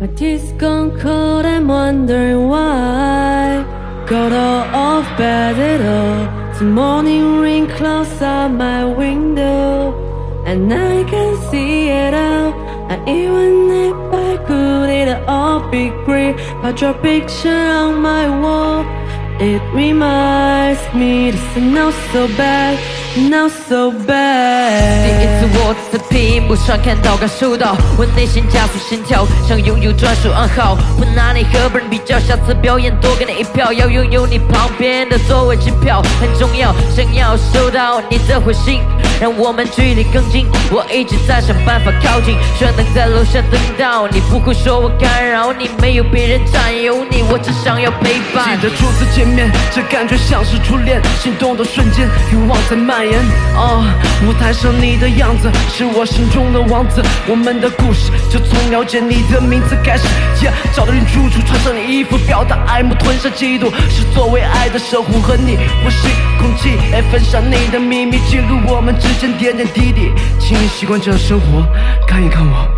My teeth gone cold, I'm wondering why. Got all off bed at all. The morning rain clouds out my window, and I can see it all. And even if I could, it'd all be great. But your picture on my wall, it reminds me this is not so bad, not so 第 bad. 第一次我在屏幕上看到，感受到我内心加速心跳，想拥有专属暗号。不拿你和别人比较，下次表演多给你一票，要拥有你旁边的座位机票很重要，想要收到你的回信，让我们距离更近。我一直在想办法靠近，希望能在楼下等到你，不会说我干扰你，没有别人占有你，我只想要陪伴记。得初次见面，这感觉像是初恋，心动的瞬间，欲望在蔓延。啊，舞台上你的样子是我心中的王子，我们的故事就从了解你的名字开始。Yeah，找到你住处，穿上你衣服，表达爱慕，吞下嫉妒，是作为爱的守护和你呼吸空气，哎，分享你的秘密，记录我们之间点点滴滴。请你习惯这样生活，看一看我。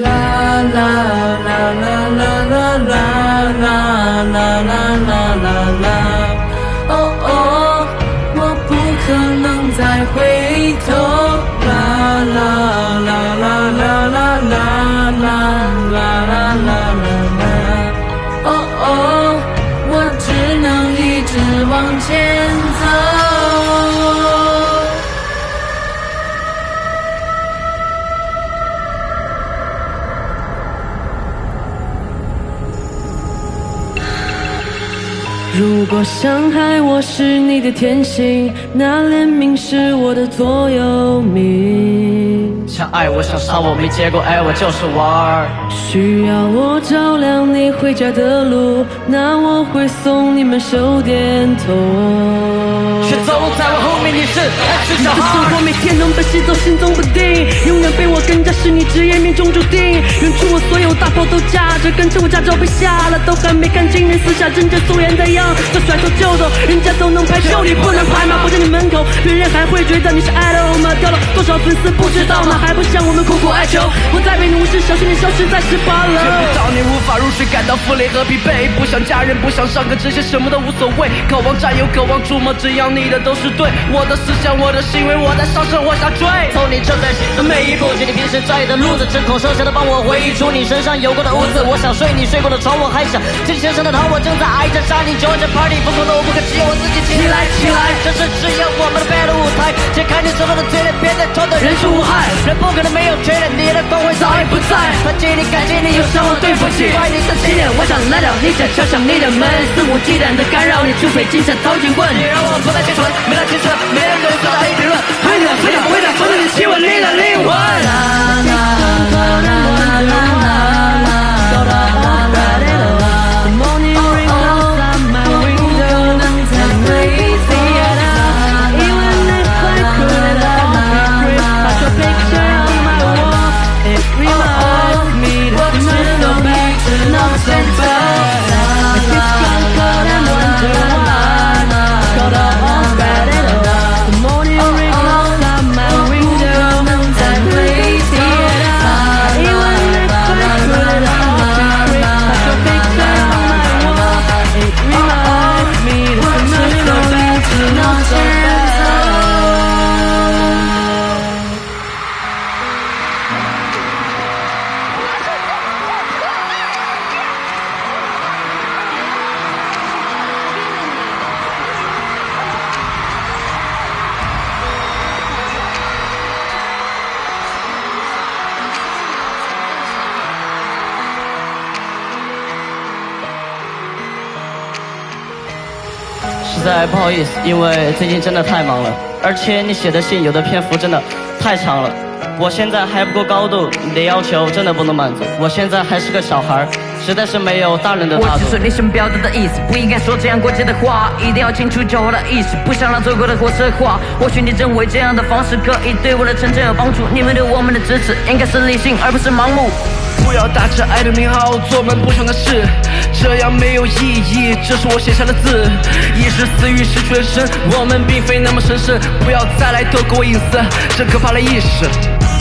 啦啦啦啦如果伤害我是你的天性，那怜悯是我的座右铭。想爱我，想杀我，没结果，爱我就是玩儿。需要我照亮你回家的路，那我会送你们手电筒。却走在我后面，你是还是小你的生孩？活每天都被吸走，心中不定，永远被我跟着，是你职业命中注定。远处我所有大炮都架着，跟着我驾照被下了，都还没看清你私下真正素颜的样，就甩头就走，人家都能拍，就你不能拍吗？我在你门口，别人还会觉得你是爱了吗？掉了粉丝不知道吗？还不向我们苦苦哀求，我在被你无视，小心你消失在十八见不楼。到你无法入睡，感到负累和疲惫。不想家人，不想上课，这些什么都无所谓。渴望占有，渴望触摸，只要你的都是对。我的思想，我的行为，我在上升，往下坠。从你正在行的每一步，记你平时在意的路子，针孔剩下的帮我回忆出你身上有过的污渍。我想睡你睡过的床，我还想听先生的糖，我正在挨着杀你，就着 party 疯狂的我不可只有我自己起来起来，这是只有我们的 battle 舞台，解开你手中的嘴脸，别再装的人畜无害，人不可能没有缺点，你的光辉早已不在，感激你感激你，有伤我对不起，怪你的起点，我想来到你家敲响你的门，肆无忌惮的干扰你，除非精神掏警棍，你让我不再清纯，没了青春，没人可以说大一评论，回你的回你回答，否则你亲吻你的灵魂。在不好意思，因为最近真的太忙了，而且你写的信有的篇幅真的太长了，我现在还不够高度，你的要求真的不能满足，我现在还是个小孩，实在是没有大人的大度我只。是你想表达的意思，不应该说这样过激的话，一定要清楚教我的意思，不想让走过的火车化。或许你认为这样的方式可以对我的成长有帮助，你们对我们的支持应该是理性而不是盲目。不要打着爱的名号做们不想的事，这样没有意义。这是我写下的字，一时私欲失去了身，我们并非那么神圣。不要再来偷窥我隐私，这可怕的意识。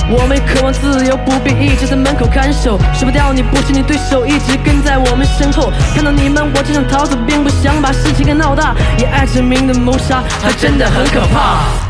我们渴望自由，不必一直在门口看守。甩不掉你不是你对手，一直跟在我们身后。看到你们，我就想逃走，并不想把事情给闹大。以爱之名的谋杀，还真的很可怕。